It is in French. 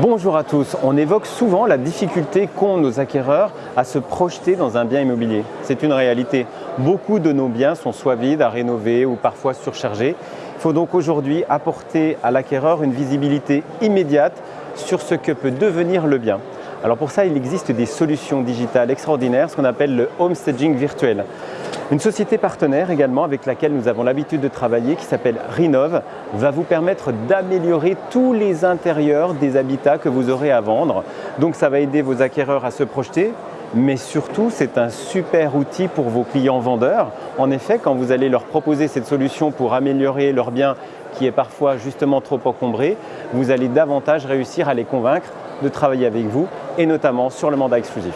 Bonjour à tous. On évoque souvent la difficulté qu'ont nos acquéreurs à se projeter dans un bien immobilier. C'est une réalité. Beaucoup de nos biens sont soit vides, à rénover ou parfois surchargés. Il faut donc aujourd'hui apporter à l'acquéreur une visibilité immédiate sur ce que peut devenir le bien. Alors pour ça, il existe des solutions digitales extraordinaires, ce qu'on appelle le homestaging virtuel. Une société partenaire également avec laquelle nous avons l'habitude de travailler qui s'appelle Rinov va vous permettre d'améliorer tous les intérieurs des habitats que vous aurez à vendre. Donc ça va aider vos acquéreurs à se projeter, mais surtout c'est un super outil pour vos clients vendeurs. En effet, quand vous allez leur proposer cette solution pour améliorer leur bien qui est parfois justement trop encombré, vous allez davantage réussir à les convaincre de travailler avec vous et notamment sur le mandat exclusif.